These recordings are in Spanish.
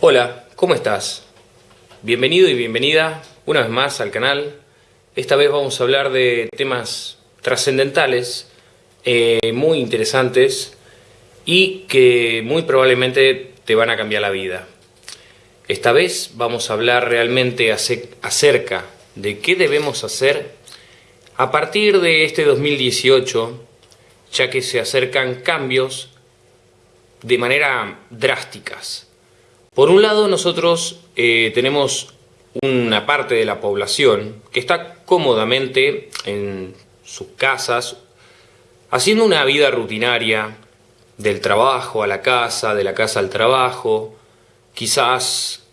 Hola, ¿cómo estás? Bienvenido y bienvenida una vez más al canal. Esta vez vamos a hablar de temas trascendentales, eh, muy interesantes y que muy probablemente te van a cambiar la vida. Esta vez vamos a hablar realmente acerca de qué debemos hacer a partir de este 2018, ya que se acercan cambios de manera drásticas. Por un lado, nosotros eh, tenemos una parte de la población que está cómodamente en sus casas, haciendo una vida rutinaria, del trabajo a la casa, de la casa al trabajo, quizás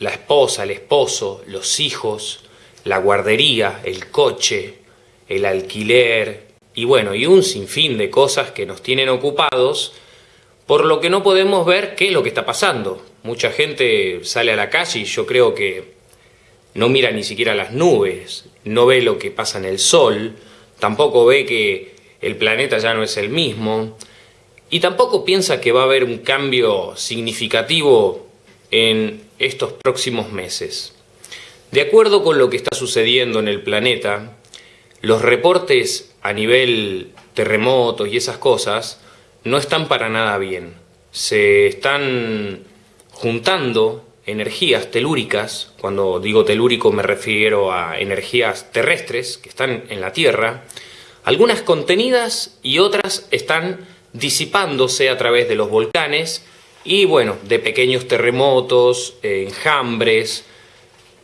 la esposa, el esposo, los hijos, la guardería, el coche, el alquiler y bueno, y un sinfín de cosas que nos tienen ocupados, por lo que no podemos ver qué es lo que está pasando. Mucha gente sale a la calle y yo creo que no mira ni siquiera las nubes, no ve lo que pasa en el sol, tampoco ve que el planeta ya no es el mismo, y tampoco piensa que va a haber un cambio significativo en estos próximos meses. De acuerdo con lo que está sucediendo en el planeta, los reportes a nivel terremotos y esas cosas no están para nada bien. Se están juntando energías telúricas, cuando digo telúrico me refiero a energías terrestres que están en la Tierra, algunas contenidas y otras están disipándose a través de los volcanes y bueno, de pequeños terremotos, enjambres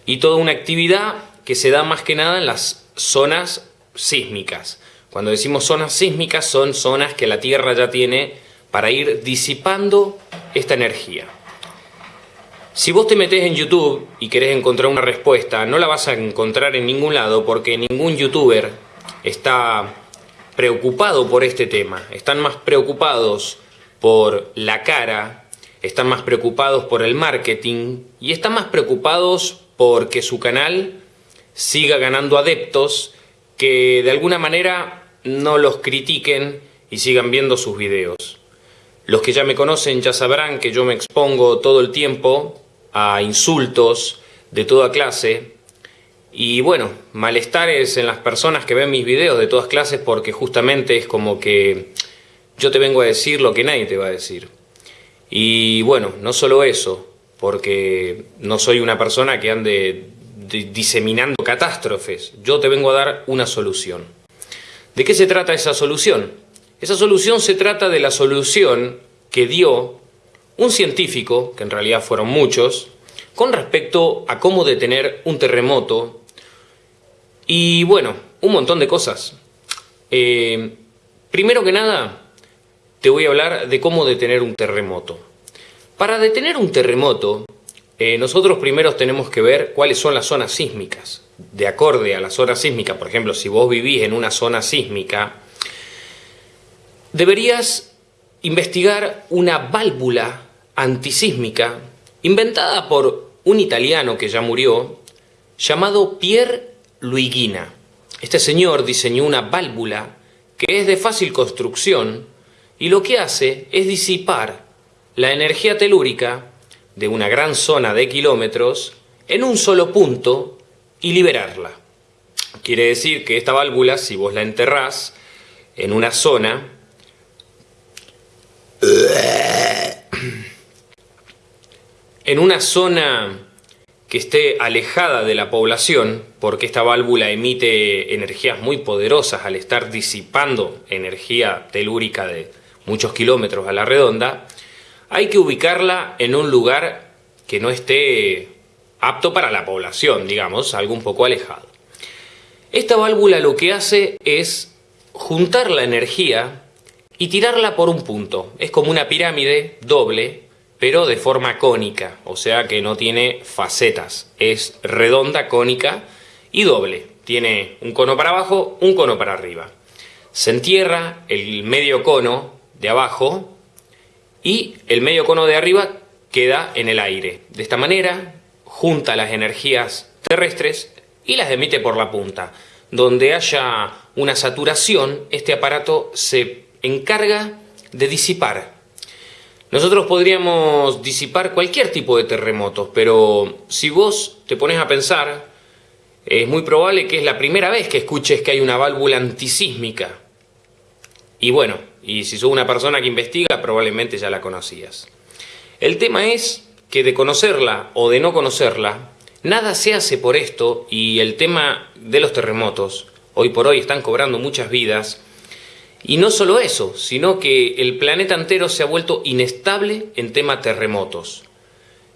y toda una actividad que se da más que nada en las zonas sísmicas. Cuando decimos zonas sísmicas son zonas que la Tierra ya tiene para ir disipando esta energía. Si vos te metés en YouTube y querés encontrar una respuesta, no la vas a encontrar en ningún lado porque ningún youtuber está preocupado por este tema. Están más preocupados por la cara, están más preocupados por el marketing y están más preocupados porque su canal siga ganando adeptos que de alguna manera no los critiquen y sigan viendo sus videos. Los que ya me conocen ya sabrán que yo me expongo todo el tiempo a insultos de toda clase y bueno, malestares en las personas que ven mis videos de todas clases porque justamente es como que yo te vengo a decir lo que nadie te va a decir. Y bueno, no solo eso, porque no soy una persona que ande diseminando catástrofes, yo te vengo a dar una solución. ¿De qué se trata esa solución? Esa solución se trata de la solución que dio un científico, que en realidad fueron muchos, con respecto a cómo detener un terremoto y bueno, un montón de cosas. Eh, primero que nada, te voy a hablar de cómo detener un terremoto. Para detener un terremoto, eh, nosotros primero tenemos que ver cuáles son las zonas sísmicas. De acorde a la zona sísmica, por ejemplo, si vos vivís en una zona sísmica, deberías investigar una válvula antisísmica inventada por un italiano que ya murió, llamado Pierre Luigina. Este señor diseñó una válvula que es de fácil construcción y lo que hace es disipar la energía telúrica de una gran zona de kilómetros en un solo punto y liberarla. Quiere decir que esta válvula, si vos la enterrás en una zona, en una zona que esté alejada de la población, porque esta válvula emite energías muy poderosas al estar disipando energía telúrica de muchos kilómetros a la redonda, hay que ubicarla en un lugar que no esté apto para la población, digamos, algo un poco alejado. Esta válvula lo que hace es juntar la energía y tirarla por un punto. Es como una pirámide doble pero de forma cónica, o sea que no tiene facetas, es redonda, cónica y doble. Tiene un cono para abajo, un cono para arriba. Se entierra el medio cono de abajo y el medio cono de arriba queda en el aire. De esta manera junta las energías terrestres y las emite por la punta. Donde haya una saturación, este aparato se encarga de disipar Nosotros podríamos disipar cualquier tipo de terremotos, pero si vos te pones a pensar, es muy probable que es la primera vez que escuches que hay una válvula antisísmica. Y bueno, y si sos una persona que investiga, probablemente ya la conocías. El tema es que de conocerla o de no conocerla, nada se hace por esto y el tema de los terremotos, hoy por hoy están cobrando muchas vidas, y no solo eso, sino que el planeta entero se ha vuelto inestable en tema terremotos.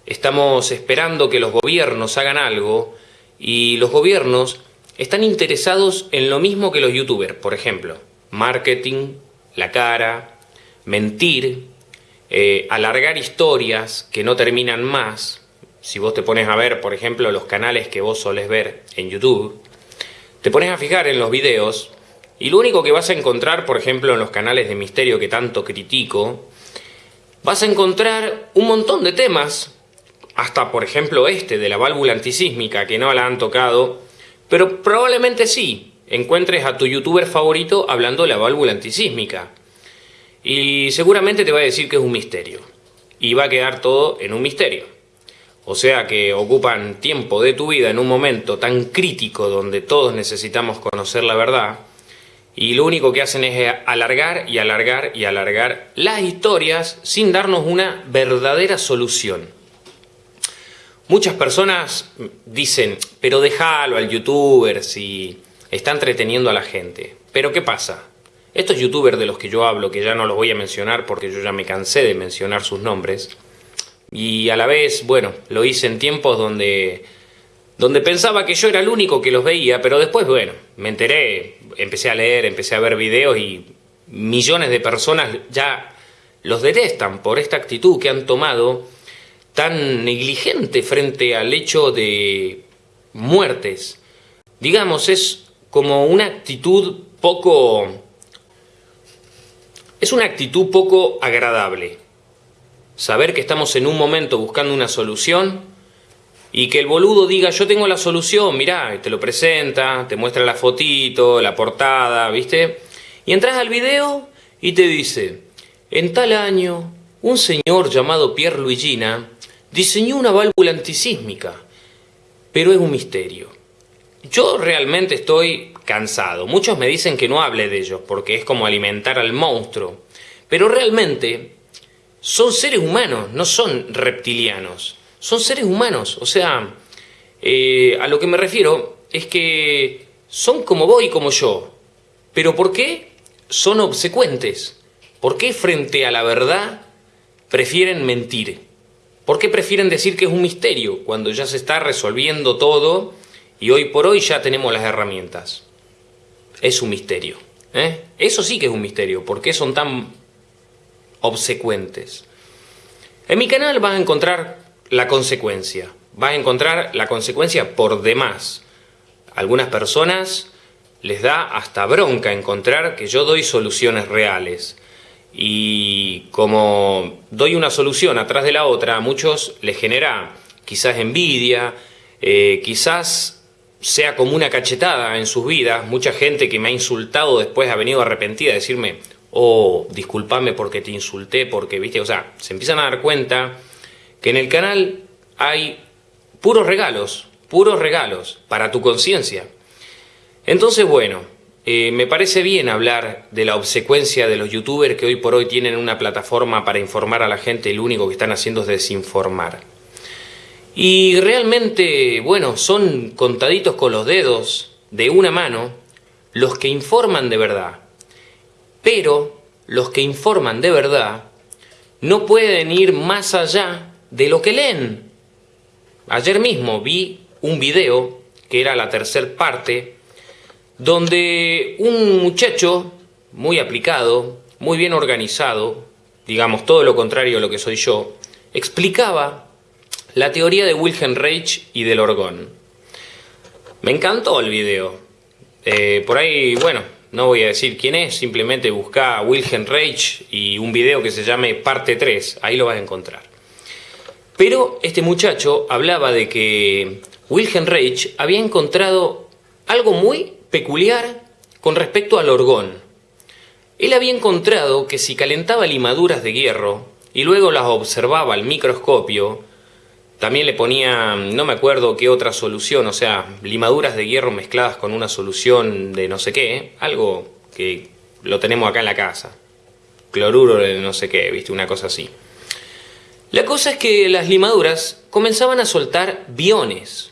Estamos esperando que los gobiernos hagan algo y los gobiernos están interesados en lo mismo que los youtubers, por ejemplo, marketing, la cara, mentir, eh, alargar historias que no terminan más. Si vos te pones a ver, por ejemplo, los canales que vos solés ver en YouTube, te pones a fijar en los videos y lo único que vas a encontrar, por ejemplo, en los canales de misterio que tanto critico, vas a encontrar un montón de temas, hasta por ejemplo este de la válvula antisísmica, que no la han tocado, pero probablemente sí, encuentres a tu youtuber favorito hablando de la válvula antisísmica. Y seguramente te va a decir que es un misterio. Y va a quedar todo en un misterio. O sea que ocupan tiempo de tu vida en un momento tan crítico donde todos necesitamos conocer la verdad y lo único que hacen es alargar y alargar y alargar las historias sin darnos una verdadera solución. Muchas personas dicen, pero déjalo al youtuber si está entreteniendo a la gente. Pero ¿qué pasa? Estos youtubers de los que yo hablo, que ya no los voy a mencionar porque yo ya me cansé de mencionar sus nombres, y a la vez, bueno, lo hice en tiempos donde donde pensaba que yo era el único que los veía, pero después, bueno, me enteré, empecé a leer, empecé a ver videos y millones de personas ya los detestan por esta actitud que han tomado tan negligente frente al hecho de muertes. Digamos, es como una actitud poco... Es una actitud poco agradable. Saber que estamos en un momento buscando una solución y que el boludo diga, yo tengo la solución, mirá, y te lo presenta, te muestra la fotito, la portada, ¿viste? Y entras al video y te dice, en tal año, un señor llamado Pierre Luigina diseñó una válvula antisísmica, pero es un misterio. Yo realmente estoy cansado. Muchos me dicen que no hable de ellos, porque es como alimentar al monstruo. Pero realmente son seres humanos, no son reptilianos son seres humanos. O sea, eh, a lo que me refiero es que son como vos y como yo. ¿Pero por qué son obsecuentes? ¿Por qué frente a la verdad prefieren mentir? ¿Por qué prefieren decir que es un misterio cuando ya se está resolviendo todo y hoy por hoy ya tenemos las herramientas? Es un misterio. ¿eh? Eso sí que es un misterio. ¿Por qué son tan obsecuentes? En mi canal vas a encontrar la consecuencia. Vas a encontrar la consecuencia por demás. algunas personas les da hasta bronca encontrar que yo doy soluciones reales. Y como doy una solución atrás de la otra, a muchos les genera quizás envidia, eh, quizás sea como una cachetada en sus vidas. Mucha gente que me ha insultado después ha venido arrepentida a decirme, oh, discúlpame porque te insulté, porque, viste, o sea, se empiezan a dar cuenta que en el canal hay puros regalos, puros regalos para tu conciencia. Entonces, bueno, eh, me parece bien hablar de la obsecuencia de los youtubers que hoy por hoy tienen una plataforma para informar a la gente y lo único que están haciendo es desinformar. Y realmente, bueno, son contaditos con los dedos de una mano los que informan de verdad. Pero los que informan de verdad no pueden ir más allá de lo que leen. Ayer mismo vi un video, que era la tercera parte, donde un muchacho muy aplicado, muy bien organizado, digamos todo lo contrario a lo que soy yo, explicaba la teoría de Wilhelm Reich y del orgón. Me encantó el video. Eh, por ahí, bueno, no voy a decir quién es, simplemente busca Wilhelm Reich y un video que se llame Parte 3, ahí lo vas a encontrar. Pero este muchacho hablaba de que Wilhelm Reich había encontrado algo muy peculiar con respecto al orgón. Él había encontrado que si calentaba limaduras de hierro y luego las observaba al microscopio, también le ponía, no me acuerdo qué otra solución, o sea, limaduras de hierro mezcladas con una solución de no sé qué, algo que lo tenemos acá en la casa. Cloruro de no sé qué, viste, una cosa así. La cosa es que las limaduras comenzaban a soltar biones.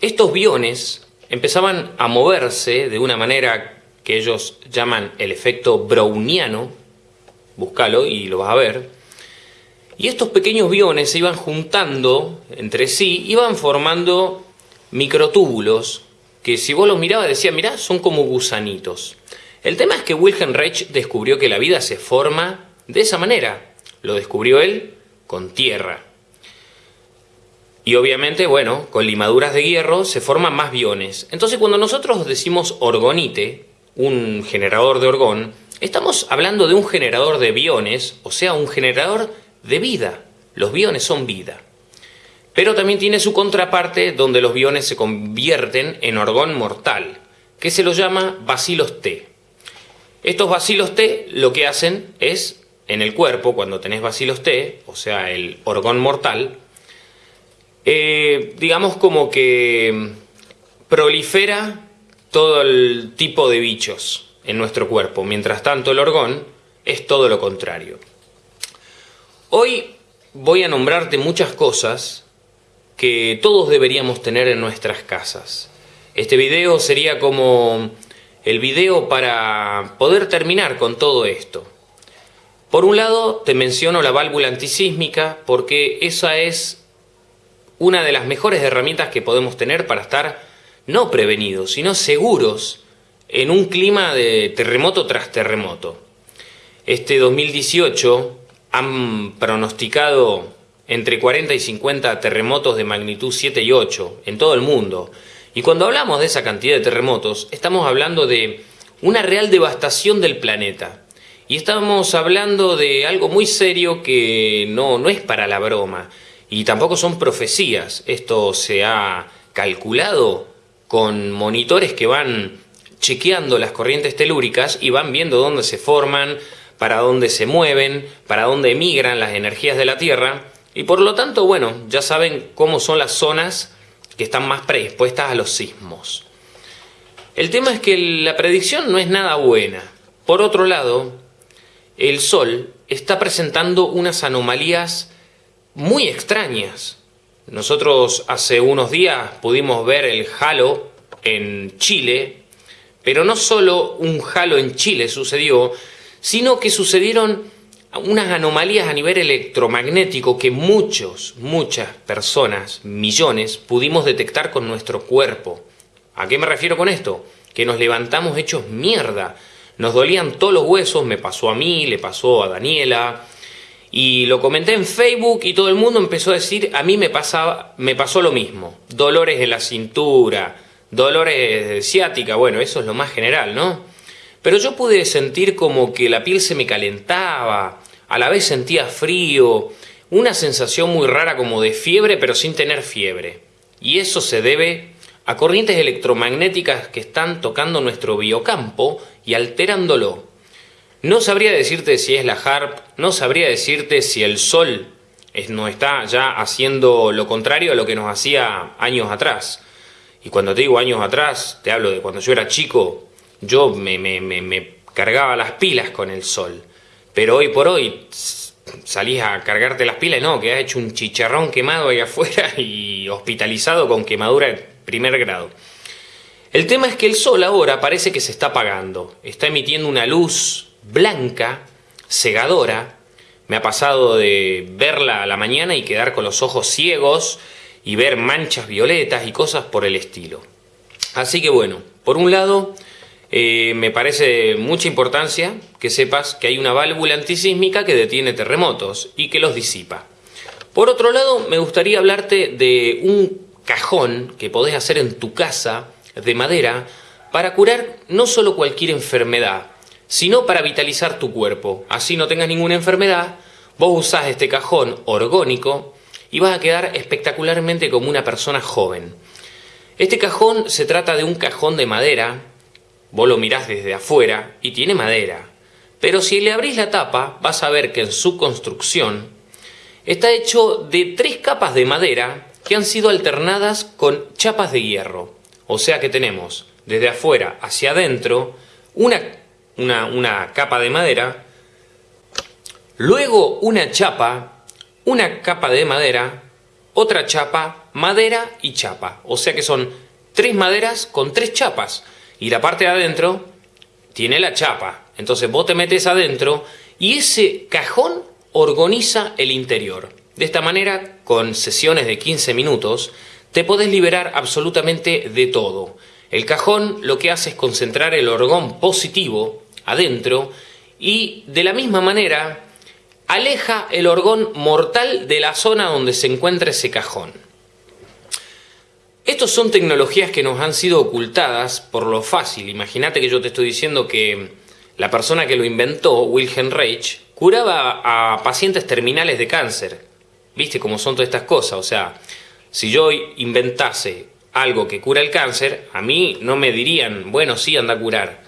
Estos biones empezaban a moverse de una manera que ellos llaman el efecto browniano, búscalo y lo vas a ver, y estos pequeños biones se iban juntando entre sí, iban formando microtúbulos, que si vos los mirabas decía, mirá, son como gusanitos. El tema es que Wilhelm Reich descubrió que la vida se forma de esa manera. Lo descubrió él con tierra. Y obviamente, bueno, con limaduras de hierro se forman más biones. Entonces cuando nosotros decimos orgonite, un generador de orgón, estamos hablando de un generador de biones, o sea, un generador de vida. Los biones son vida. Pero también tiene su contraparte donde los biones se convierten en orgón mortal, que se lo llama bacilos T. Estos bacilos T lo que hacen es, en el cuerpo, cuando tenés bacilos T, o sea, el orgón mortal, eh, digamos como que prolifera todo el tipo de bichos en nuestro cuerpo. Mientras tanto, el orgón es todo lo contrario. Hoy voy a nombrarte muchas cosas que todos deberíamos tener en nuestras casas. Este video sería como el video para poder terminar con todo esto. Por un lado te menciono la válvula antisísmica porque esa es una de las mejores herramientas que podemos tener para estar no prevenidos, sino seguros en un clima de terremoto tras terremoto. Este 2018 han pronosticado entre 40 y 50 terremotos de magnitud 7 y 8 en todo el mundo. Y cuando hablamos de esa cantidad de terremotos, estamos hablando de una real devastación del planeta. Y estamos hablando de algo muy serio que no, no es para la broma. Y tampoco son profecías. Esto se ha calculado con monitores que van chequeando las corrientes telúricas y van viendo dónde se forman, para dónde se mueven, para dónde emigran las energías de la Tierra, y por lo tanto, bueno, ya saben cómo son las zonas que están más predispuestas a los sismos. El tema es que la predicción no es nada buena. Por otro lado, el Sol está presentando unas anomalías muy extrañas. Nosotros hace unos días pudimos ver el halo en Chile, pero no solo un halo en Chile sucedió, sino que sucedieron unas anomalías a nivel electromagnético que muchos, muchas personas, millones, pudimos detectar con nuestro cuerpo. ¿A qué me refiero con esto? Que nos levantamos hechos mierda. Nos dolían todos los huesos, me pasó a mí, le pasó a Daniela. Y lo comenté en Facebook y todo el mundo empezó a decir, a mí me, pasaba, me pasó lo mismo. Dolores en la cintura, dolores de ciática, bueno, eso es lo más general, ¿no? Pero yo pude sentir como que la piel se me calentaba, a la vez sentía frío, una sensación muy rara como de fiebre pero sin tener fiebre. Y eso se debe a corrientes electromagnéticas que están tocando nuestro biocampo y alterándolo. No sabría decirte si es la HARP, no sabría decirte si el Sol no está ya haciendo lo contrario a lo que nos hacía años atrás. Y cuando te digo años atrás, te hablo de cuando yo era chico, yo me, cargaba las pilas con el sol. Pero hoy por hoy salís a cargarte las pilas, no, que has hecho un chicharrón quemado ahí afuera y hospitalizado con quemadura primer grado. El tema es que el sol ahora parece que se está apagando, está emitiendo una luz blanca, cegadora. Me ha pasado de verla a la mañana y quedar con los ojos ciegos y ver manchas violetas y cosas por el estilo. Así que bueno, por un lado, eh, me parece mucha importancia que sepas que hay una válvula antisísmica que detiene terremotos y que los disipa. Por otro lado, me gustaría hablarte de un cajón que podés hacer en tu casa de madera para curar no solo cualquier enfermedad, sino para vitalizar tu cuerpo. Así no tengas ninguna enfermedad, vos usás este cajón orgónico y vas a quedar espectacularmente como una persona joven. Este cajón se trata de un cajón de madera Vos lo mirás desde afuera y tiene madera, Pero si le abrís la tapa, vas a ver que en su construcción está hecho de tres capas de madera que han sido alternadas con chapas de hierro. O sea que tenemos desde afuera hacia adentro una, una, una capa de madera, luego una chapa, una capa de madera, otra chapa, madera y chapa. O sea que son tres maderas con tres chapas. Y la parte de adentro tiene la chapa. Entonces vos te metes adentro y ese cajón organiza el interior. De esta manera, con sesiones de 15 minutos, te podés liberar absolutamente de todo. El cajón lo que hace es concentrar el orgón positivo adentro y de la misma manera aleja el orgón mortal de la zona donde se encuentra ese cajón. Estos son tecnologías que nos han sido ocultadas por lo fácil. Imagínate que yo te estoy diciendo que la persona que lo inventó, Wilhelm Reich, curaba a pacientes terminales de cáncer. ¿Viste cómo son todas estas cosas? O sea, si yo inventase algo que cura el cáncer, a mí no me dirían, bueno, sí, anda a curar.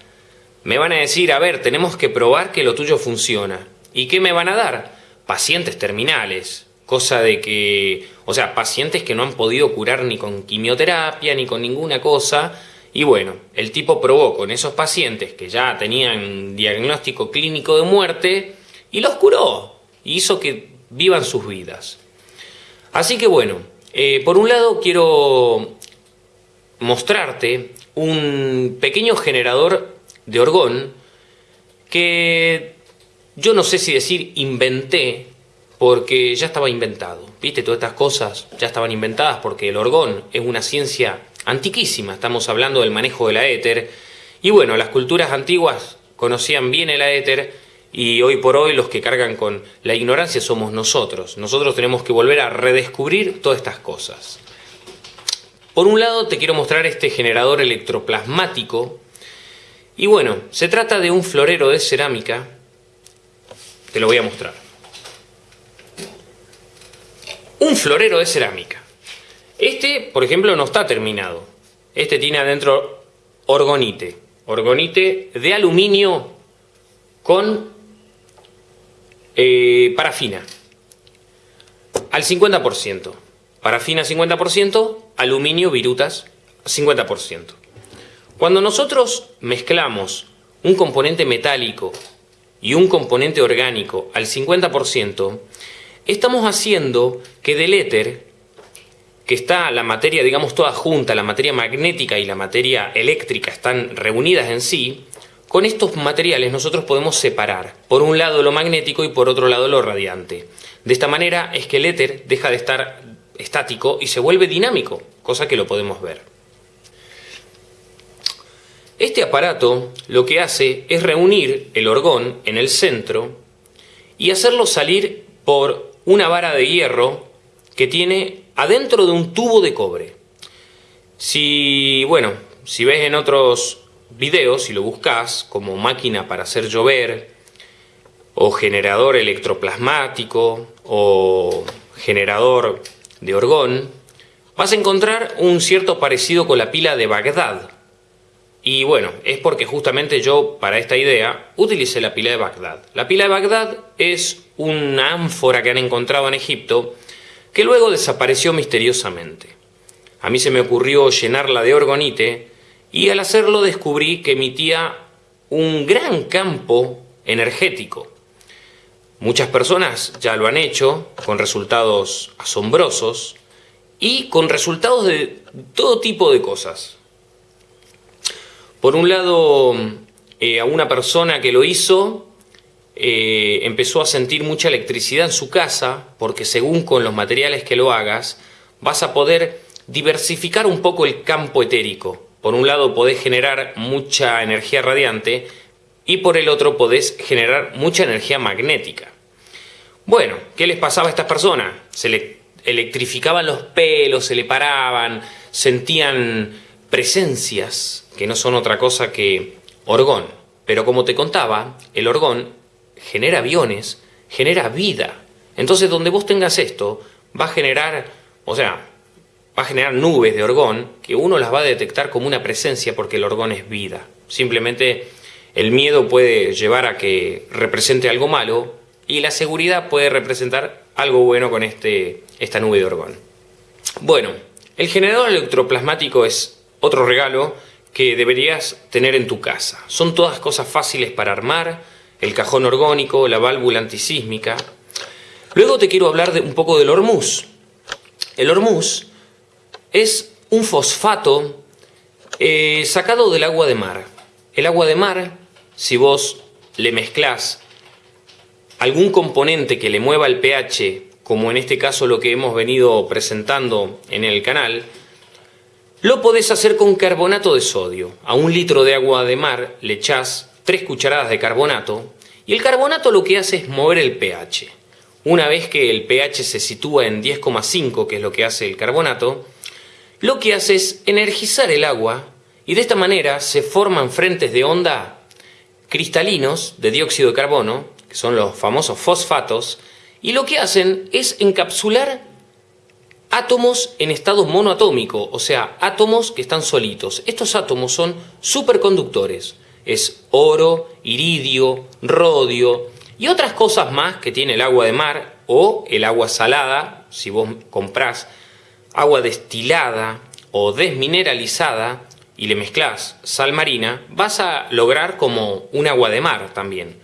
Me van a decir, a ver, tenemos que probar que lo tuyo funciona. ¿Y qué me van a dar? Pacientes terminales, cosa de que, o sea, pacientes que no han podido curar ni con quimioterapia ni con ninguna cosa. Y bueno, el tipo probó con esos pacientes que ya tenían diagnóstico clínico de muerte y los curó. Y hizo que vivan sus vidas. Así que bueno, eh, por un lado quiero mostrarte un pequeño generador de orgón que yo no sé si decir inventé, porque ya estaba inventado. ¿Viste? Todas estas cosas ya estaban inventadas porque el orgón es una ciencia antiquísima. Estamos hablando del manejo de la éter. Y bueno, las culturas antiguas conocían bien el éter y hoy por hoy los que cargan con la ignorancia somos nosotros. Nosotros tenemos que volver a redescubrir todas estas cosas. Por un lado te quiero mostrar este generador electroplasmático. Y bueno, se trata de un florero de cerámica. Te lo voy a mostrar. Un florero de cerámica. Este, por ejemplo, no está terminado. Este tiene adentro orgonite. Orgonite de aluminio con eh, parafina. Al 50%. Parafina 50%, aluminio, virutas 50%. Cuando nosotros mezclamos un componente metálico y un componente orgánico al 50%, estamos haciendo que del éter, que está la materia, digamos, toda junta, la materia magnética y la materia eléctrica están reunidas en sí, con estos materiales nosotros podemos separar, por un lado lo magnético y por otro lado lo radiante. De esta manera es que el éter deja de estar estático y se vuelve dinámico, cosa que lo podemos ver. Este aparato lo que hace es reunir el orgón en el centro y hacerlo salir por una vara de hierro que tiene adentro de un tubo de cobre. Si, bueno, si ves en otros videos, si lo buscas como máquina para hacer llover, o generador electroplasmático, o generador de orgón, vas a encontrar un cierto parecido con la pila de Bagdad. Y bueno, es porque justamente yo para esta idea utilicé la pila de Bagdad. La pila de Bagdad es una ánfora que han encontrado en Egipto que luego desapareció misteriosamente. A mí se me ocurrió llenarla de orgonite y al hacerlo descubrí que emitía un gran campo energético. Muchas personas ya lo han hecho con resultados asombrosos y con resultados de todo tipo de cosas. Por un lado, eh, a una persona que lo hizo eh, empezó a sentir mucha electricidad en su casa porque según con los materiales que lo hagas vas a poder diversificar un poco el campo etérico. Por un lado podés generar mucha energía radiante y por el otro podés generar mucha energía magnética. Bueno, ¿qué les pasaba a estas personas? Se le electrificaban los pelos, se le paraban, sentían presencias que no son otra cosa que orgón. Pero como te contaba, el orgón genera aviones, genera vida. Entonces donde vos tengas esto, va a generar, o sea, va a generar nubes de orgón que uno las va a detectar como una presencia porque el orgón es vida. Simplemente el miedo puede llevar a que represente algo malo y la seguridad puede representar algo bueno con este, esta nube de orgón. Bueno, el generador electroplasmático es otro regalo que deberías tener en tu casa. Son todas cosas fáciles para armar, el cajón orgónico, la válvula antisísmica. Luego te quiero hablar de un poco del hormuz. El hormuz es un fosfato eh, sacado del agua de mar. El agua de mar, si vos le mezclás algún componente que le mueva el pH, como en este caso lo que hemos venido presentando en el canal, lo podés hacer con carbonato de sodio. A un litro de agua de mar le echás 3 cucharadas de carbonato y el carbonato lo que hace es mover el pH. Una vez que el pH se sitúa en 10,5, que es lo que hace el carbonato, lo que hace es energizar el agua y de esta manera se forman frentes de onda cristalinos de dióxido de carbono, que son los famosos fosfatos, y lo que hacen es encapsular átomos en estado monoatómico, o sea, átomos que están solitos. Estos átomos son superconductores. Es oro, iridio, rodio y otras cosas más que tiene el agua de mar o el agua salada, si vos comprás agua destilada o desmineralizada y le mezclas sal marina, vas a lograr como un agua de mar también.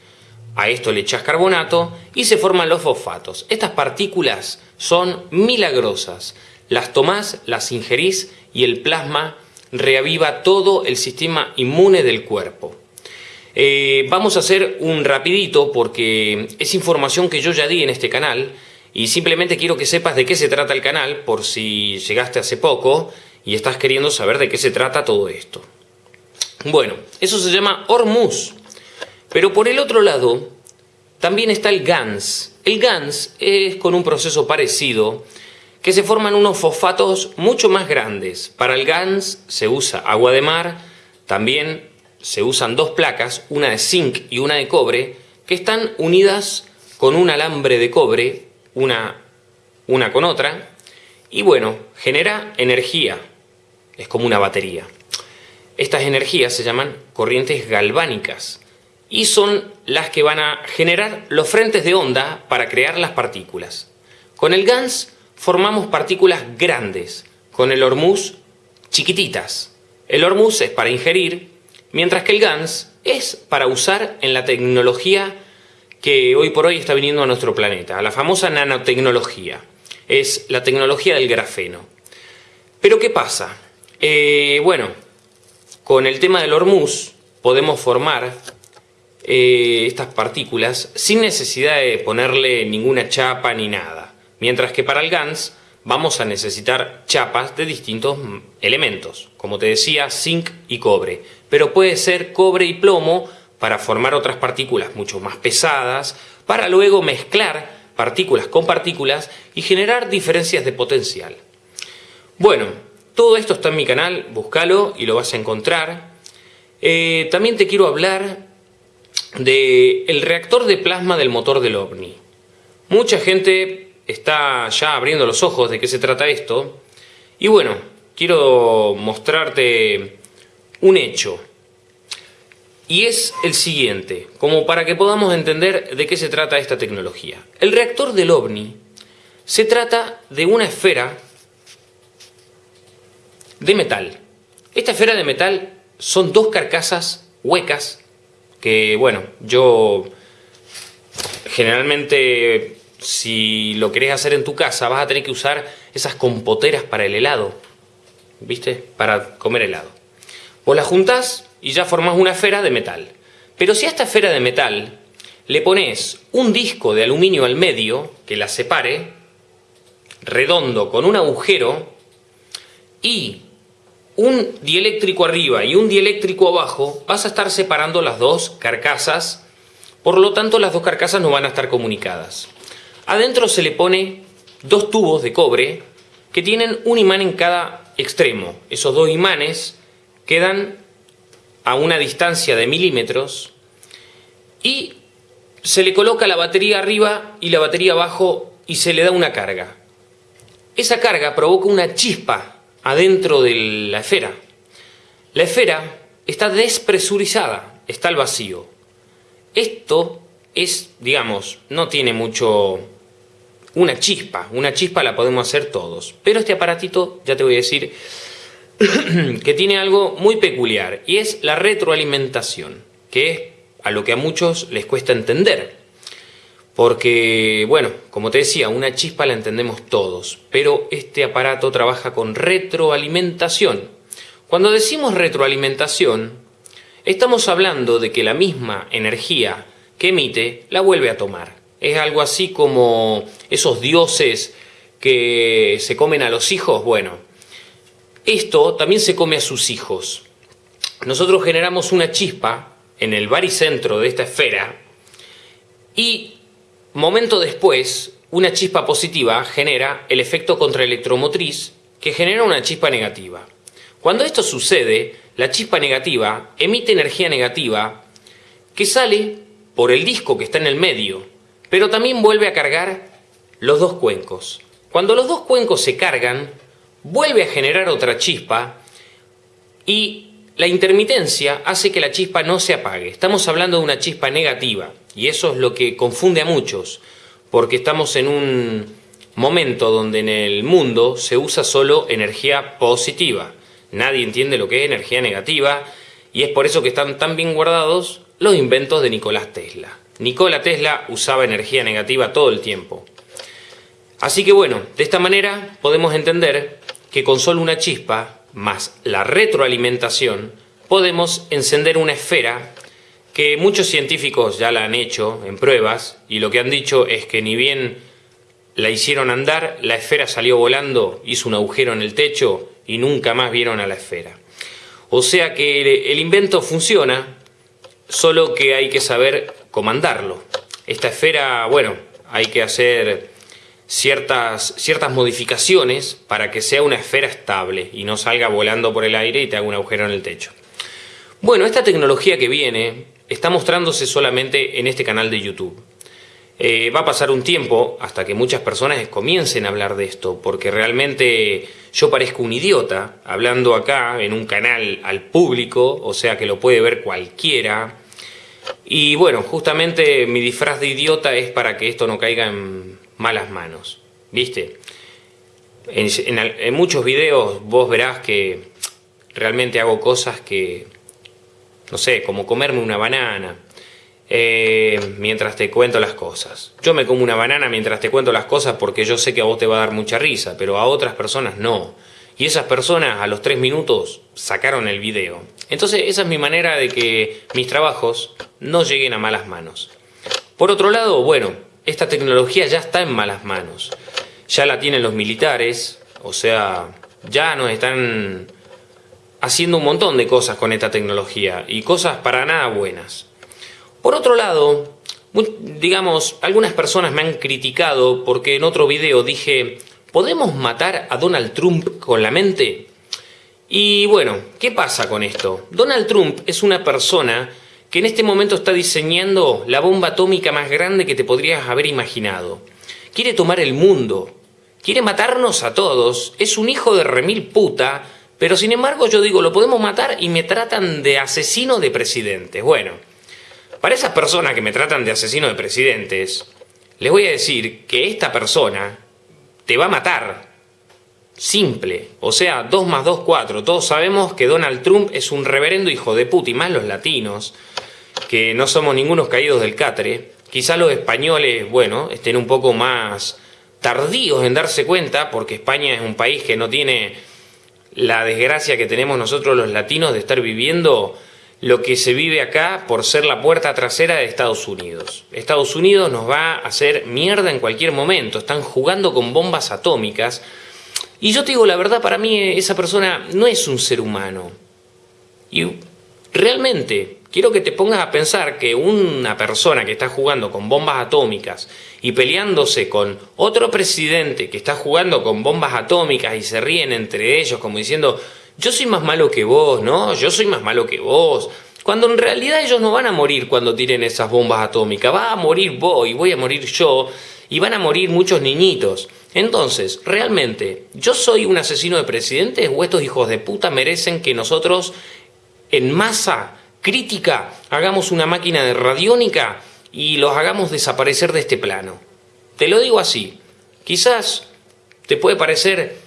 A esto le echas carbonato y se forman los fosfatos. Estas partículas son milagrosas. Las tomás, las ingerís y el plasma reaviva todo el sistema inmune del cuerpo. Eh, vamos a hacer un rapidito porque es información que yo ya di en este canal y simplemente quiero que sepas de qué se trata el canal por si llegaste hace poco y estás queriendo saber de qué se trata todo esto. Bueno, eso se llama Hormuz. Pero por el otro lado, también está el GANS. El GANS es con un proceso parecido que se forman unos fosfatos mucho más grandes. Para el GANS se usa agua de mar, también se usan dos placas, una de zinc y una de cobre, que están unidas con un alambre de cobre una, una con otra, y bueno, genera energía, es como una batería. Estas energías se llaman corrientes galvánicas y son las que van a generar los frentes de onda para crear las partículas. Con el GANS formamos partículas grandes, con el hormuz chiquititas. El hormuz es para ingerir, mientras que el GANS es para usar en la tecnología que hoy por hoy está viniendo a nuestro planeta, la famosa nanotecnología. Es la tecnología del grafeno. Pero ¿qué pasa? Eh, bueno, con el tema del hormuz podemos formar eh, estas partículas sin necesidad de ponerle ninguna chapa ni nada. Mientras que para el GANS vamos a necesitar chapas de distintos elementos. Como te decía, zinc y cobre. Pero puede ser cobre y plomo para formar otras partículas mucho más pesadas, para luego mezclar partículas con partículas y generar diferencias de potencial. Bueno, todo esto está en mi canal, búscalo y lo vas a encontrar. Eh, también te quiero hablar del el reactor de plasma del motor del OVNI. Mucha gente está ya abriendo los ojos de qué se trata esto. Y bueno, quiero mostrarte un hecho y es el siguiente, como para que podamos entender de qué se trata esta tecnología. El reactor del OVNI se trata de una esfera de metal. Esta esfera de metal son dos carcasas huecas que, bueno, yo generalmente si lo querés hacer en tu casa vas a tener que usar esas compoteras para el helado, ¿viste? Para comer helado. Vos las juntás y ya formás una esfera de metal. Pero si a esta esfera de metal le pones un disco de aluminio al medio que la separe, redondo con un agujero, y un dieléctrico arriba y un dieléctrico abajo, vas a estar separando las dos carcasas, por lo tanto las dos carcasas no van a estar comunicadas. Adentro se le pone dos tubos de cobre que tienen un imán en cada extremo. Esos dos imanes quedan a una distancia de milímetros y se le coloca la batería arriba y la batería abajo y se le da una carga. Esa carga provoca una chispa adentro de la esfera. La esfera está despresurizada, está el vacío. Esto es, digamos, no tiene mucho... Una chispa, una chispa la podemos hacer todos. Pero este aparatito, ya te voy a decir, que tiene algo muy peculiar y es la retroalimentación, que es a lo que a muchos les cuesta entender. Porque, bueno, como te decía, una chispa la entendemos todos, pero este aparato trabaja con retroalimentación. Cuando decimos retroalimentación, estamos hablando de que la misma energía que emite la vuelve a tomar. Es algo así como esos dioses que se comen a los hijos. Bueno, esto también se come a sus hijos. Nosotros generamos una chispa en el baricentro de esta esfera y Momento después, una chispa positiva genera el efecto contraelectromotriz que genera una chispa negativa. Cuando esto sucede, la chispa negativa emite energía negativa que sale por el disco que está en el medio, pero también vuelve a cargar los dos cuencos. Cuando los dos cuencos se cargan, vuelve a generar otra chispa y la intermitencia hace que la chispa no se apague. Estamos hablando de una chispa negativa y eso es lo que confunde a muchos, porque estamos en un momento donde en el mundo se usa solo energía positiva. Nadie entiende lo que es energía negativa y es por eso que están tan bien guardados los inventos de Nicolás Tesla. Nikola Tesla usaba energía negativa todo el tiempo. Así que bueno, de esta manera podemos entender que con solo una chispa más la retroalimentación, podemos encender una esfera que muchos científicos ya la han hecho en pruebas y lo que han dicho es que ni bien la hicieron andar, la esfera salió volando, hizo un agujero en el techo y nunca más vieron a la esfera. O sea que el invento funciona, solo que hay que saber comandarlo. Esta esfera, bueno, hay que hacer ciertas, ciertas modificaciones para que sea una esfera estable y no salga volando por el aire y te haga un agujero en el techo. Bueno, esta tecnología que viene está mostrándose solamente en este canal de YouTube. Eh, va a pasar un tiempo hasta que muchas personas comiencen a hablar de esto, porque realmente yo parezco un idiota hablando acá en un canal al público, o sea que lo puede ver cualquiera. Y bueno, justamente mi disfraz de idiota es para que esto no caiga en malas manos, ¿viste? En, muchos videos vos verás que realmente hago cosas que, no sé, como comerme una banana, eh, mientras te cuento las cosas. Yo me como una banana mientras te cuento las cosas porque yo sé que a vos te va a dar mucha risa, pero a otras personas no. Y esas personas a los tres minutos sacaron el video. Entonces esa es mi manera de que mis trabajos no lleguen a malas manos. Por otro lado, bueno, esta tecnología ya está en malas manos. Ya la tienen los militares, o sea, ya nos están haciendo un montón de cosas con esta tecnología y cosas para nada buenas. Por otro lado, digamos, algunas personas me han criticado porque en otro video dije, ¿podemos matar a Donald Trump con la mente? Y bueno, ¿qué pasa con esto? Donald Trump es una persona que en este momento está diseñando la bomba atómica más grande que te podrías haber imaginado. Quiere tomar el mundo, quiere matarnos a todos, es un hijo de remil puta, pero sin embargo yo digo, lo podemos matar y me tratan de asesino de presidentes. Bueno, para esas personas que me tratan de asesino de presidentes, les voy a decir que esta persona te va a matar. Simple. O sea, 2 más 2, 4. Todos sabemos que Donald Trump es un reverendo hijo de puta, y más los latinos que no somos ningunos caídos del catre, quizá los españoles, bueno, estén un poco más tardíos en darse cuenta, porque España es un país que no tiene la desgracia que tenemos nosotros los latinos de estar viviendo lo que se vive acá por ser la puerta trasera de Estados Unidos. Estados Unidos nos va a hacer mierda en cualquier momento, están jugando con bombas atómicas. Y yo te digo la verdad, para mí esa persona no es un ser humano. Y realmente, quiero que te pongas a pensar que una persona que está jugando con bombas atómicas y peleándose con otro presidente que está jugando con bombas atómicas y se ríen entre ellos como diciendo yo soy más malo que vos, ¿no? Yo soy más malo que vos. Cuando en realidad ellos no van a morir cuando tiren esas bombas atómicas, va a morir vos y voy a morir yo y van a morir muchos niñitos. Entonces, ¿realmente yo soy un asesino de presidentes o estos hijos de puta merecen que nosotros en masa crítica, hagamos una máquina de radiónica y los hagamos desaparecer de este plano. Te lo digo así, quizás te puede parecer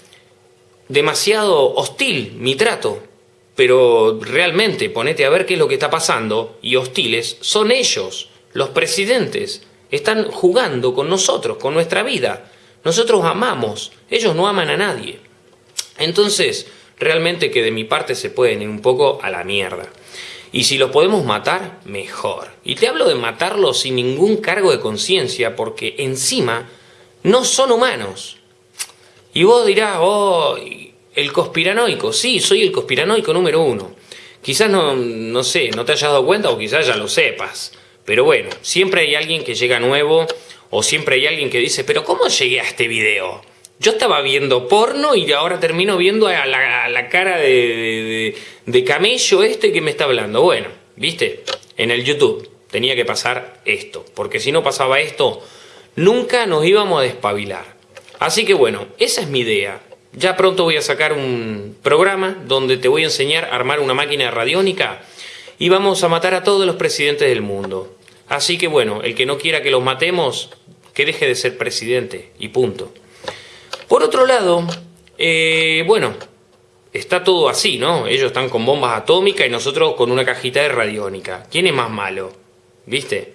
demasiado hostil mi trato, pero realmente ponete a ver qué es lo que está pasando y hostiles son ellos, los presidentes, están jugando con nosotros, con nuestra vida. Nosotros amamos, ellos no aman a nadie. Entonces, realmente que de mi parte se pueden ir un poco a la mierda. Y si los podemos matar, mejor. Y te hablo de matarlos sin ningún cargo de conciencia, porque encima no son humanos. Y vos dirás, oh, el conspiranoico. Sí, soy el conspiranoico número uno. Quizás no, no sé, no te hayas dado cuenta o quizás ya lo sepas. Pero bueno, siempre hay alguien que llega nuevo o siempre hay alguien que dice, pero ¿cómo llegué a este video? Yo estaba viendo porno y ahora termino viendo a la, cara de, de, camello este que me está hablando. Bueno, ¿viste? En el YouTube tenía que pasar esto, porque si no pasaba esto, nunca nos íbamos a despabilar. Así que bueno, esa es mi idea. Ya pronto voy a sacar un programa donde te voy a enseñar a armar una máquina radiónica y vamos a matar a todos los presidentes del mundo. Así que bueno, el que no quiera que los matemos, que deje de ser presidente y punto. Por otro lado, eh, bueno, está todo así, ¿no? Ellos están con bombas atómicas y nosotros con una cajita de radiónica. ¿Quién es más malo? ¿Viste?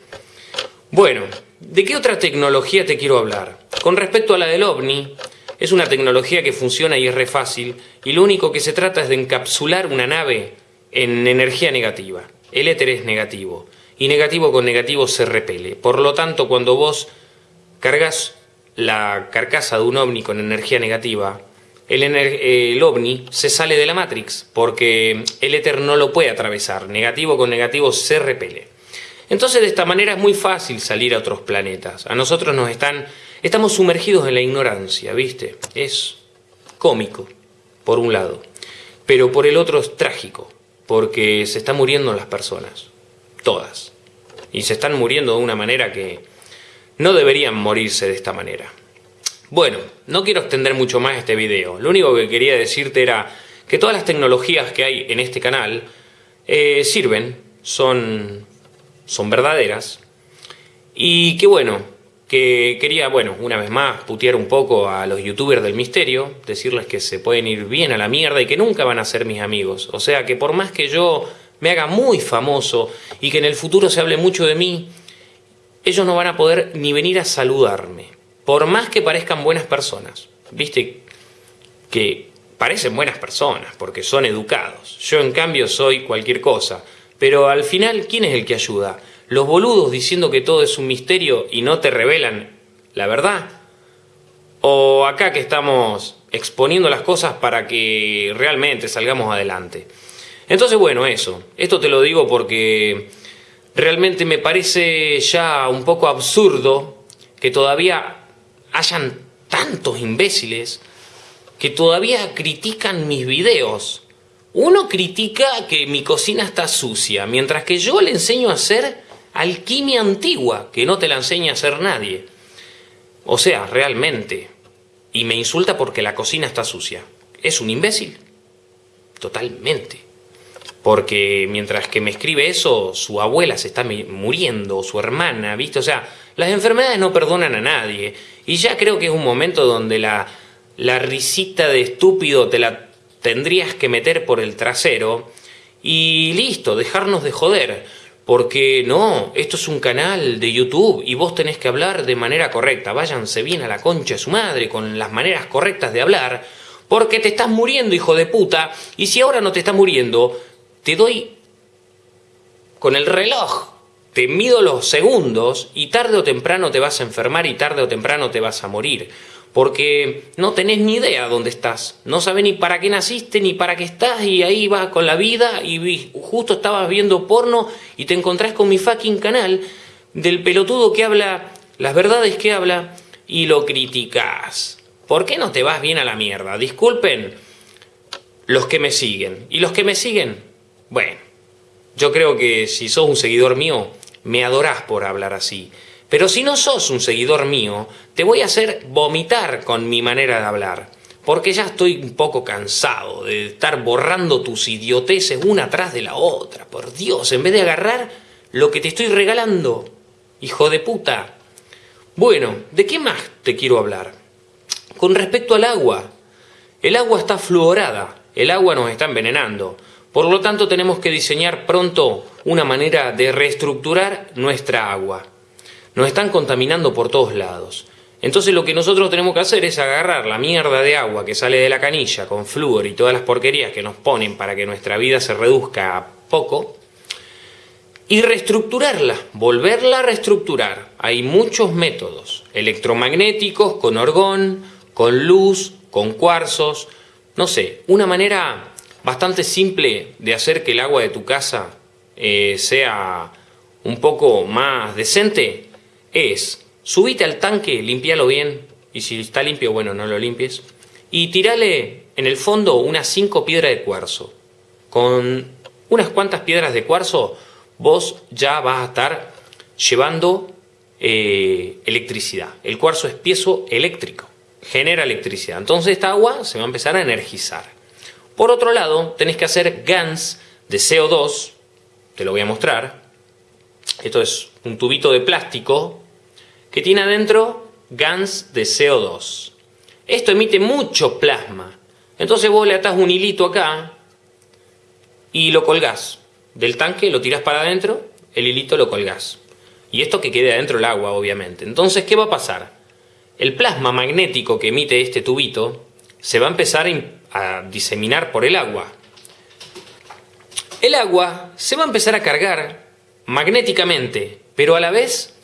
Bueno, ¿de qué otra tecnología te quiero hablar? Con respecto a la del OVNI, es una tecnología que funciona y es re fácil, y lo único que se trata es de encapsular una nave en energía negativa. El éter es negativo, y negativo con negativo se repele. Por lo tanto, cuando vos cargas la carcasa de un ovni con energía negativa, el, ovni se sale de la Matrix, porque el éter no lo puede atravesar. Negativo con negativo se repele. Entonces, de esta manera es muy fácil salir a otros planetas. A nosotros nos están... Estamos sumergidos en la ignorancia, ¿viste? Es cómico, por un lado. Pero por el otro es trágico, porque se están muriendo las personas. Todas. Y se están muriendo de una manera que no deberían morirse de esta manera. Bueno, no quiero extender mucho más este video. Lo único que quería decirte era que todas las tecnologías que hay en este canal eh, sirven, son, son verdaderas. Y que bueno, que quería, bueno, una vez más, putear un poco a los youtubers del misterio, decirles que se pueden ir bien a la mierda y que nunca van a ser mis amigos. O sea, que por más que yo me haga muy famoso y que en el futuro se hable mucho de mí, ellos no van a poder ni venir a saludarme, por más que parezcan buenas personas. Viste que parecen buenas personas porque son educados. Yo en cambio soy cualquier cosa. Pero al final, ¿quién es el que ayuda? ¿Los boludos diciendo que todo es un misterio y no te revelan la verdad? ¿O acá que estamos exponiendo las cosas para que realmente salgamos adelante? Entonces, bueno, eso. Esto te lo digo porque realmente me parece ya un poco absurdo que todavía hayan tantos imbéciles que todavía critican mis videos. Uno critica que mi cocina está sucia, mientras que yo le enseño a hacer alquimia antigua, que no te la enseña a hacer nadie. O sea, realmente. Y me insulta porque la cocina está sucia. ¿Es un imbécil? Totalmente porque mientras que me escribe eso, su abuela se está muriendo, su hermana, ¿viste? O sea, las enfermedades no perdonan a nadie. Y ya creo que es un momento donde la, la risita de estúpido te la tendrías que meter por el trasero y listo, dejarnos de joder. Porque no, esto es un canal de YouTube y vos tenés que hablar de manera correcta. Váyanse bien a la concha de su madre con las maneras correctas de hablar. Porque te estás muriendo, hijo de puta. Y si ahora no te estás muriendo, te doy con el reloj, te mido los segundos y tarde o temprano te vas a enfermar y tarde o temprano te vas a morir. Porque no tenés ni idea dónde estás, no sabes ni para qué naciste ni para qué estás y ahí vas con la vida y justo estabas viendo porno y te encontrás con mi fucking canal del pelotudo que habla las verdades que habla y lo criticas. ¿Por qué no te vas bien a la mierda? Disculpen los que me siguen. Y los que me siguen, bueno, yo creo que si sos un seguidor mío, me adorás por hablar así. Pero si no sos un seguidor mío, te voy a hacer vomitar con mi manera de hablar. porque ya estoy un poco cansado de estar borrando tus idioteces una tras de la otra. Por Dios, en vez de agarrar lo que te estoy regalando, hijo de puta. Bueno, ¿de qué más te quiero hablar? Con respecto al agua, el agua está fluorada, el agua nos está envenenando. Por lo tanto, tenemos que diseñar pronto una manera de reestructurar nuestra agua. Nos están contaminando por todos lados. Entonces lo que nosotros tenemos que hacer es agarrar la mierda de agua que sale de la canilla con flúor y todas las porquerías que nos ponen para que nuestra vida se reduzca a poco y reestructurarla, volverla a reestructurar. Hay muchos métodos, electromagnéticos, con orgón, con luz, con cuarzos, no sé, una manera bastante simple de hacer que el agua de tu casa eh, sea un poco más decente es subite al tanque, limpialo bien, y si está limpio, bueno, no lo limpies, y tirale en el fondo unas 5 piedras de cuarzo. Con unas cuantas piedras de cuarzo vos ya vas a estar llevando eh, electricidad. El cuarzo es piezo eléctrico, genera electricidad. Entonces esta agua se va a empezar a energizar. Por otro lado, tenés que hacer GANs de CO2, te lo voy a mostrar. Esto es un tubito de plástico que tiene adentro GANs de CO2. Esto emite mucho plasma. Entonces vos le atás un hilito acá y lo colgás. Del tanque lo tirás para adentro, el hilito lo colgás. Y esto que quede adentro el agua, obviamente. Entonces, ¿qué va a pasar? El plasma magnético que emite este tubito se va a empezar a diseminar por el agua. El agua se va a empezar a cargar magnéticamente, pero a la vez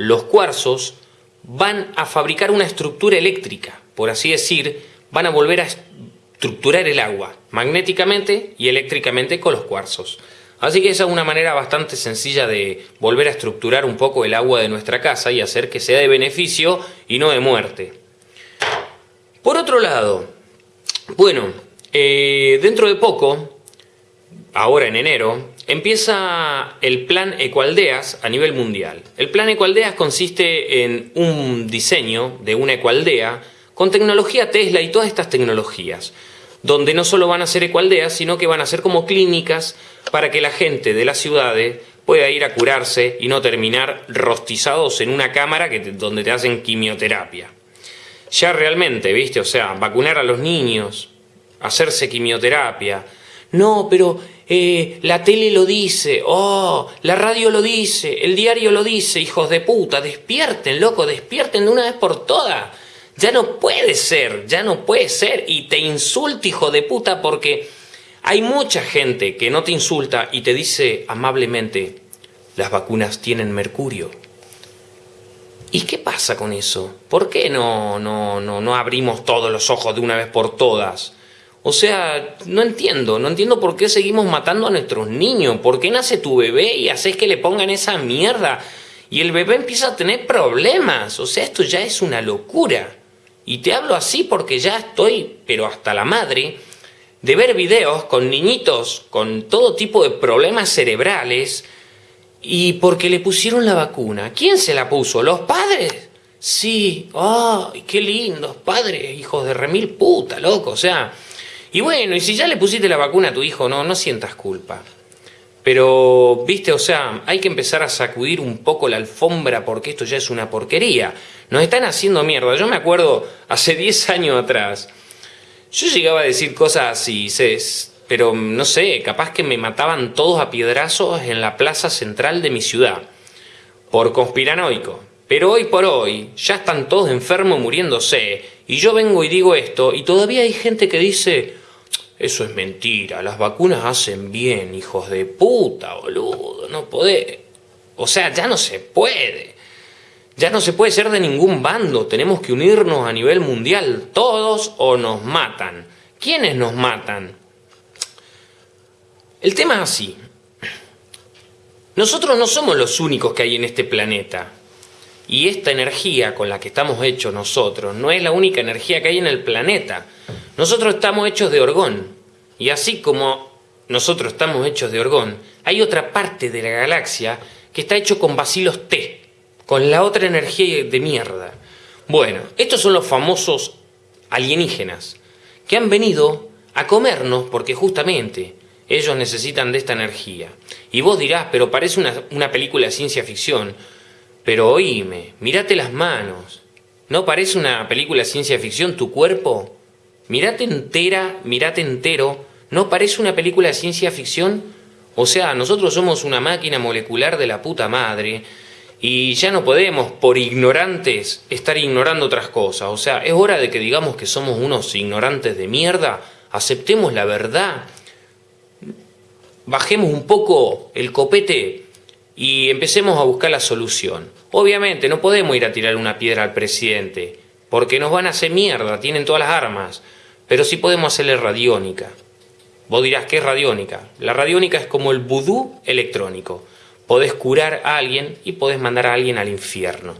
los cuarzos van a fabricar una estructura eléctrica, por así decir, van a volver a estructurar el agua magnéticamente y eléctricamente con los cuarzos. Así que esa es una manera bastante sencilla de volver a estructurar un poco el agua de nuestra casa y hacer que sea de beneficio y no de muerte. Por otro lado, bueno, eh, dentro de poco, ahora en enero, empieza el plan Ecualdeas a nivel mundial. El plan Ecualdeas consiste en un diseño de una ecualdea con tecnología Tesla y todas estas tecnologías, donde no solo van a ser ecualdeas, sino que van a ser como clínicas para que la gente de las ciudades pueda ir a curarse y no terminar rostizados en una cámara que donde te hacen quimioterapia. Ya realmente, ¿viste? O sea, vacunar a los niños, hacerse quimioterapia. No, pero eh, la tele lo dice, oh, la radio lo dice, el diario lo dice, hijos de puta, despierten, loco, despierten de una vez por todas. Ya no puede ser, ya no puede ser. Y te insulto, hijo de puta, porque hay mucha gente que no te insulta y te dice amablemente, las vacunas tienen mercurio. ¿Y qué pasa con eso? ¿Por qué no, no, no, no abrimos todos los ojos de una vez por todas? O sea, no entiendo, no entiendo por qué seguimos matando a nuestros niños, por qué nace tu bebé y haces que le pongan esa mierda y el bebé empieza a tener problemas, o sea, esto ya es una locura. Y te hablo así porque ya estoy, pero hasta la madre, de ver videos con niñitos con todo tipo de problemas cerebrales y porque le pusieron la vacuna. ¿Quién se la puso? ¿Los padres? Sí, ¡ay, qué lindos padres, hijos de remil puta, loco! O sea, y bueno, y si ya le pusiste la vacuna a tu hijo, no, no sientas culpa. Pero, viste, o sea, hay que empezar a sacudir un poco la alfombra porque esto ya es una porquería. Nos están haciendo mierda. Yo me acuerdo hace 10 años atrás, yo llegaba a decir cosas así, pero no sé, capaz que me mataban todos a piedrazos en la plaza central de mi ciudad, por conspiranoico. Pero hoy por hoy ya están todos enfermos muriéndose, y yo vengo y digo esto, y todavía hay gente que dice, eso es mentira, las vacunas hacen bien, hijos de puta, boludo, no podés. O sea, ya no se puede. Ya no se puede ser de ningún bando, tenemos que unirnos a nivel mundial, todos o nos matan. ¿Quiénes nos matan? El tema es así. Nosotros no somos los únicos que hay en este planeta. Y esta energía con la que estamos hechos nosotros no es la única energía que hay en el planeta. Nosotros estamos hechos de orgón. Y así como nosotros estamos hechos de orgón, hay otra parte de la galaxia que está hecho con vacilos T, con la otra energía de mierda. Bueno, estos son los famosos alienígenas. que han venido a comernos porque justamente ellos necesitan de esta energía. Y vos dirás, pero parece una, una película de ciencia ficción. Pero oíme, mirate las manos. ¿No parece una película de ciencia ficción tu cuerpo? Mirate entera, mirate entero. ¿No parece una película de ciencia ficción? O sea, nosotros somos una máquina molecular de la puta madre y ya no podemos, por ignorantes, estar ignorando otras cosas. O sea, es hora de que digamos que somos unos ignorantes de mierda, aceptemos la verdad, bajemos un poco el copete y empecemos a buscar la solución. Obviamente no podemos ir a tirar una piedra al presidente, porque nos van a hacer mierda, tienen todas las armas, pero sí podemos hacerle radiónica. Vos dirás, ¿qué es radiónica? La radiónica es como el vudú electrónico podés curar a alguien y podés mandar a alguien al infierno.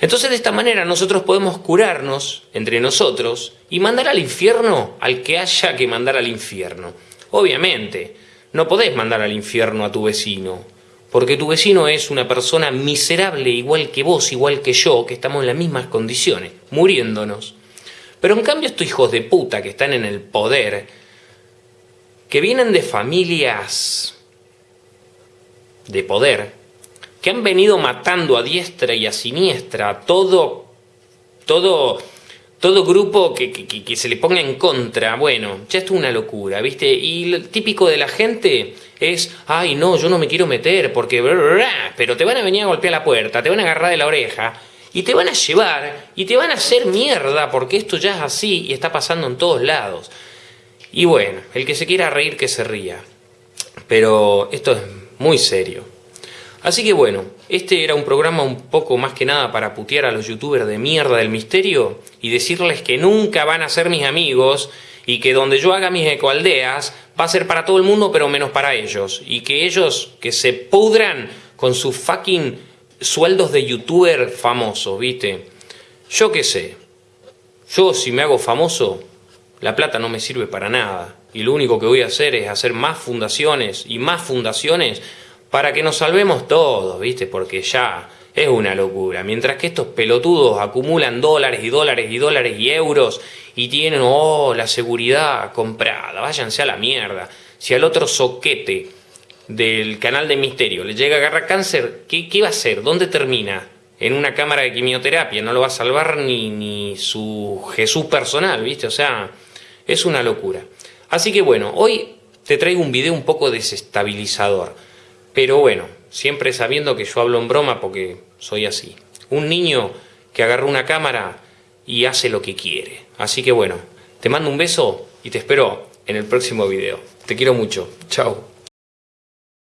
Entonces de esta manera nosotros podemos curarnos entre nosotros y mandar al infierno al que haya que mandar al infierno. Obviamente, no podés mandar al infierno a tu vecino, porque tu vecino es una persona miserable igual que vos, igual que yo, que estamos en las mismas condiciones, muriéndonos. Pero en cambio estos hijos de puta que están en el poder, que vienen de familias de poder, que han venido matando a diestra y a siniestra todo, todo, todo grupo que, que, se le ponga en contra. Bueno, ya esto es una locura, ¿viste? Y lo típico de la gente es, ay, no, yo no me quiero meter porque... Pero te van a venir a golpear la puerta, te van a agarrar de la oreja y te van a llevar y te van a hacer mierda porque esto ya es así y está pasando en todos lados. Y bueno, el que se quiera reír que se ría. Pero esto es muy serio. Así que bueno, este era un programa un poco más que nada para putear a los youtubers de mierda del misterio y decirles que nunca van a ser mis amigos y que donde yo haga mis ecoaldeas va a ser para todo el mundo pero menos para ellos y que ellos que se pudran con sus fucking sueldos de youtuber famoso, ¿viste? Yo qué sé, yo si me hago famoso, la plata no me sirve para nada y lo único que voy a hacer es hacer más fundaciones y más fundaciones para que nos salvemos todos, ¿viste? Porque ya es una locura. Mientras que estos pelotudos acumulan dólares y dólares y dólares y euros y tienen, oh, la seguridad comprada, váyanse a la mierda. Si al otro soquete del canal de Misterio le llega a agarrar cáncer, ¿qué, qué va a hacer? ¿Dónde termina? En una cámara de quimioterapia, no lo va a salvar ni, ni su Jesús personal, ¿viste? O sea, es una locura. Así que bueno, hoy te traigo un video un poco desestabilizador, pero bueno, siempre sabiendo que yo hablo en broma porque soy así. Un niño que agarra una cámara y hace lo que quiere. Así que bueno, te mando un beso y te espero en el próximo video. Te quiero mucho. Chao.